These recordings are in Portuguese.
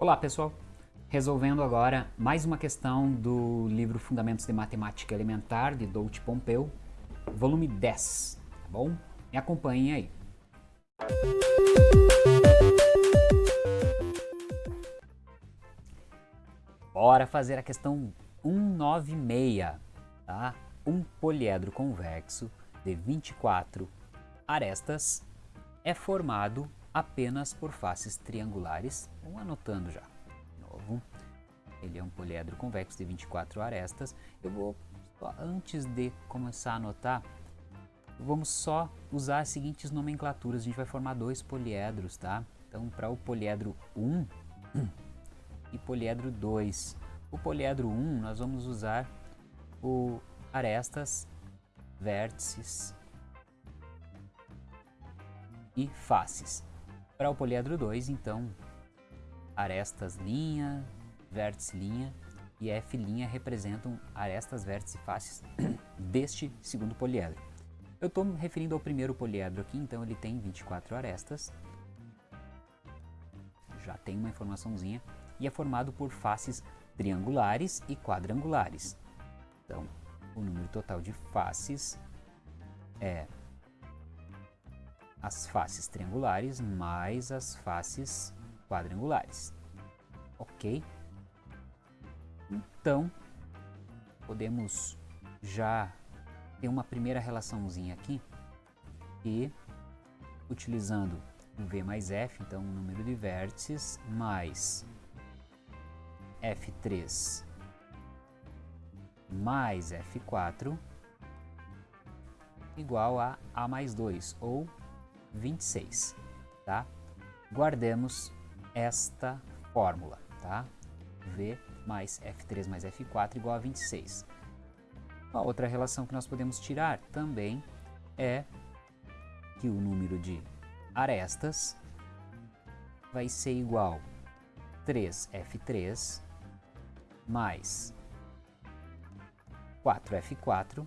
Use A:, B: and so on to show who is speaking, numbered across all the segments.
A: Olá pessoal, resolvendo agora mais uma questão do livro Fundamentos de Matemática Elementar de Doudt Pompeu, volume 10, tá bom? Me acompanhem aí. Bora fazer a questão 196, tá? Um poliedro convexo de 24 arestas é formado apenas por faces triangulares. Vamos anotando já. De novo, ele é um poliedro convexo de 24 arestas. Eu vou, antes de começar a anotar, vamos só usar as seguintes nomenclaturas. A gente vai formar dois poliedros, tá? Então, para o poliedro 1 e poliedro 2. O poliedro 1, nós vamos usar o arestas, vértices e faces. Para o poliedro 2, então, arestas linha, vértice linha e F representam arestas, vértices e faces deste segundo poliedro. Eu estou me referindo ao primeiro poliedro aqui, então ele tem 24 arestas. Já tem uma informaçãozinha. E é formado por faces triangulares e quadrangulares. Então, o número total de faces é as faces triangulares mais as faces quadrangulares. Ok? Então, podemos já ter uma primeira relaçãozinha aqui e utilizando V mais F, então o número de vértices, mais F3 mais F4 igual a A mais 2, ou 26, tá? Guardemos esta fórmula, tá? V mais F3 mais F4 igual a 26. A outra relação que nós podemos tirar também é que o número de arestas vai ser igual 3F3 mais 4F4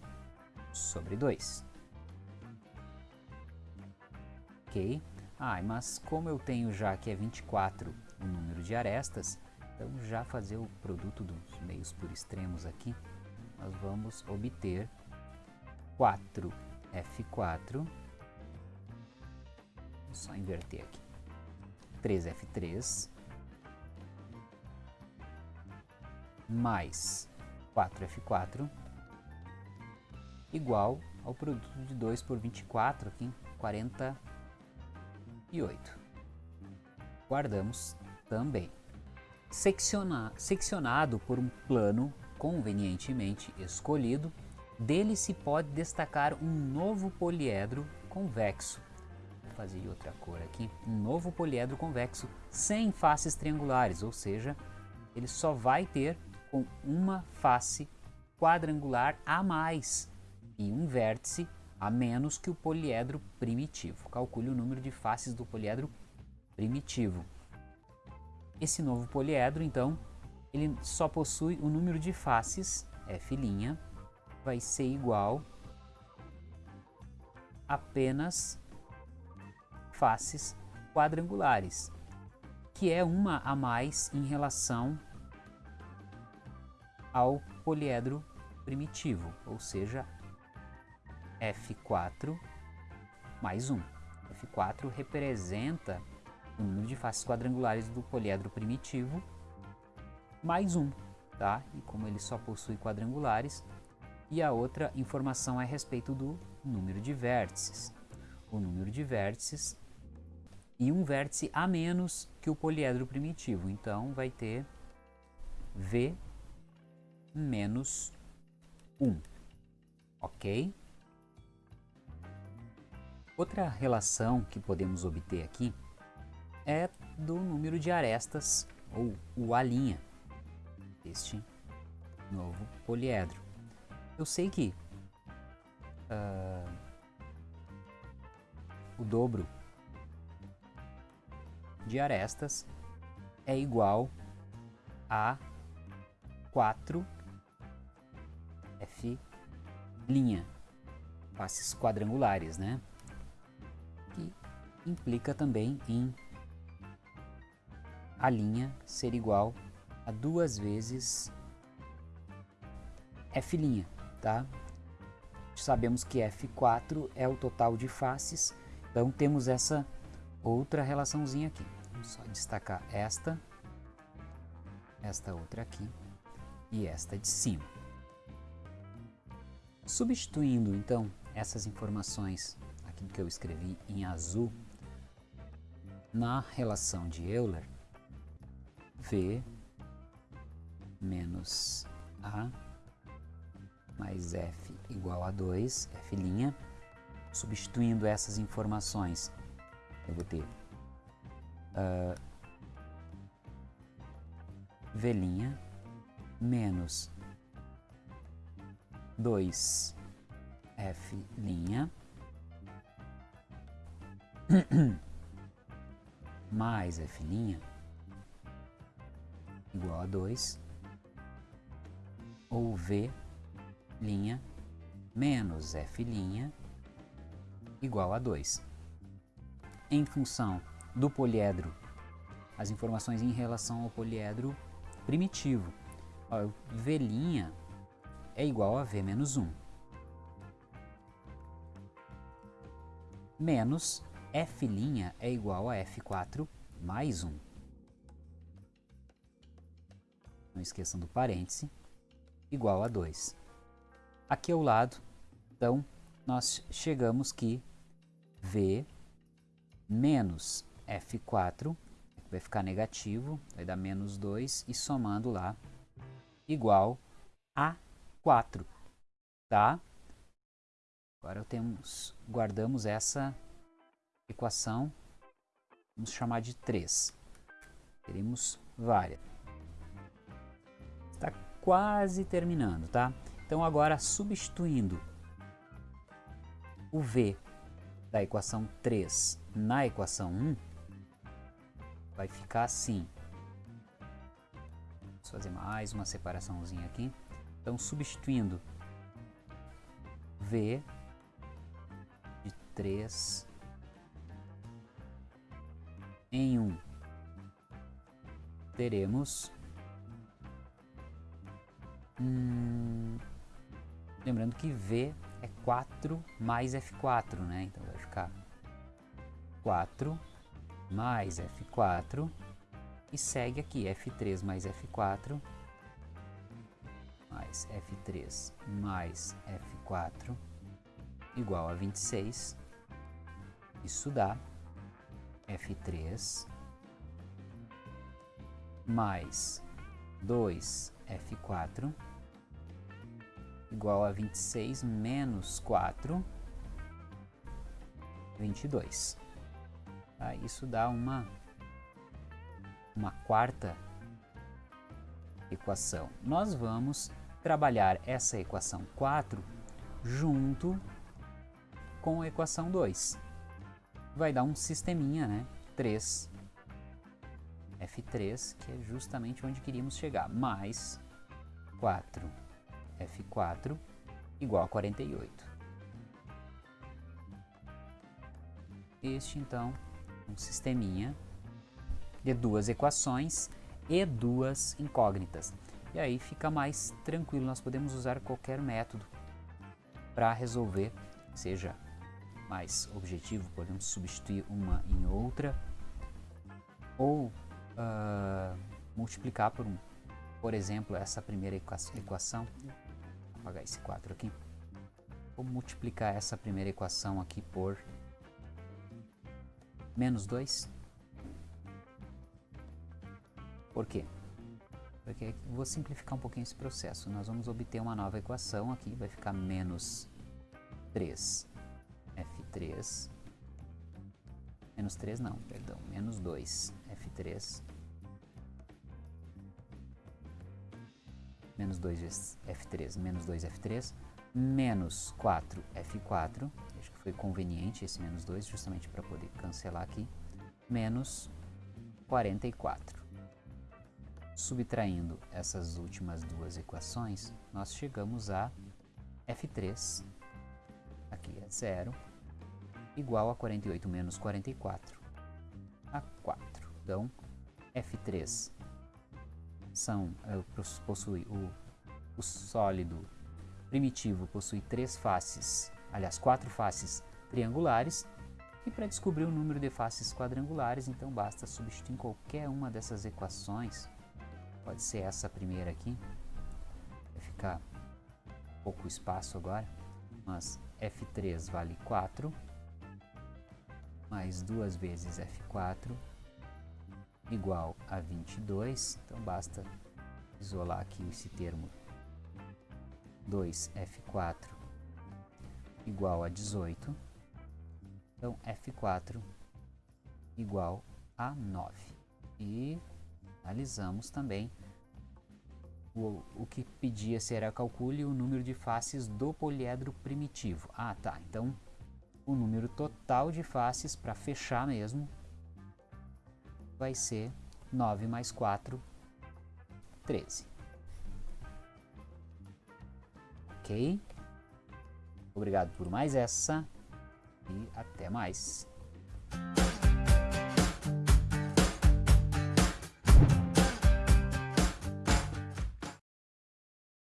A: sobre 2 ok. Ah, mas como eu tenho já que é 24 o número de arestas, então já fazer o produto dos meios por extremos aqui, nós vamos obter 4F4, vou só inverter aqui, 3F3 mais 4F4 igual ao produto de 2 por 24 aqui, 40 e 8. Guardamos também. Secciona, seccionado por um plano convenientemente escolhido, dele se pode destacar um novo poliedro convexo. Vou fazer outra cor aqui. Um novo poliedro convexo sem faces triangulares, ou seja, ele só vai ter com uma face quadrangular a mais e um vértice a menos que o poliedro primitivo. Calcule o número de faces do poliedro primitivo. Esse novo poliedro, então, ele só possui o número de faces, f', vai ser igual apenas faces quadrangulares, que é uma a mais em relação ao poliedro primitivo, ou seja, F4 mais 1. F4 representa o número de faces quadrangulares do poliedro primitivo mais 1, tá? E como ele só possui quadrangulares, e a outra informação é a respeito do número de vértices. O número de vértices e um vértice a menos que o poliedro primitivo. Então, vai ter V menos 1, ok? Outra relação que podemos obter aqui é do número de arestas, ou o A', deste novo poliedro. Eu sei que uh, o dobro de arestas é igual a 4 F' faces quadrangulares, né? Implica também em A' ser igual a duas vezes F', tá? Sabemos que F4 é o total de faces, então temos essa outra relaçãozinha aqui. Vamos só destacar esta, esta outra aqui e esta de cima. Substituindo então essas informações aqui que eu escrevi em azul na relação de Euler, V menos A mais F igual a 2, F', substituindo essas informações, eu vou ter uh, V' menos 2 F' mais F' igual a 2 ou V' menos F' igual a 2. Em função do poliedro, as informações em relação ao poliedro primitivo. V' é igual a V menos 1. Menos F' é igual a F4 mais 1. Não esqueçam do parêntese, igual a 2. Aqui ao lado, então, nós chegamos que V menos F4 vai ficar negativo, vai dar menos 2 e somando lá igual a 4, tá? Agora temos, guardamos essa equação, vamos chamar de 3. Teremos várias. Está quase terminando, tá? Então agora substituindo o V da equação 3 na equação 1, vai ficar assim. Vamos fazer mais uma separaçãozinha aqui. Então substituindo V de 3 em 1, teremos hum, lembrando que V é 4 mais F4, né? Então vai ficar 4 mais F4 e segue aqui F3 mais F4 mais F3 mais F4 igual a 26. Isso dá F3 mais 2F4 igual a 26 menos 4, 22. Tá? Isso dá uma, uma quarta equação. Nós vamos trabalhar essa equação 4 junto com a equação 2. Vai dar um sisteminha, né? 3 F3, que é justamente onde queríamos chegar, mais 4 F4 igual a 48. Este, então, um sisteminha de duas equações e duas incógnitas. E aí fica mais tranquilo, nós podemos usar qualquer método para resolver, seja mais objetivo, podemos substituir uma em outra, ou uh, multiplicar por, um, por exemplo, essa primeira equação, apagar esse 4 aqui. Vou multiplicar essa primeira equação aqui por menos 2. Por quê? Porque vou simplificar um pouquinho esse processo. Nós vamos obter uma nova equação aqui, vai ficar menos 3 F3 menos 3 não, perdão, menos 2 F3 menos 2 vezes F3, menos 2 F3, menos 4 F4, acho que foi conveniente esse menos 2, justamente para poder cancelar aqui, menos 44. Subtraindo essas últimas duas equações, nós chegamos a F3, aqui é zero, igual a 48 menos 44, a 4. Então, F3 são, é, possui o, o sólido primitivo possui três faces, aliás, quatro faces triangulares, e para descobrir o número de faces quadrangulares, então basta substituir qualquer uma dessas equações, pode ser essa primeira aqui, vai ficar pouco espaço agora, mas F3 vale 4, mais duas vezes F4 igual a 22, então basta isolar aqui esse termo 2F4 igual a 18, então F4 igual a 9. E analisamos também o, o que pedia será calcule o número de faces do poliedro primitivo. Ah, tá. Então, o número total de faces, para fechar mesmo, vai ser 9 mais 4, 13. Ok? Obrigado por mais essa e até mais.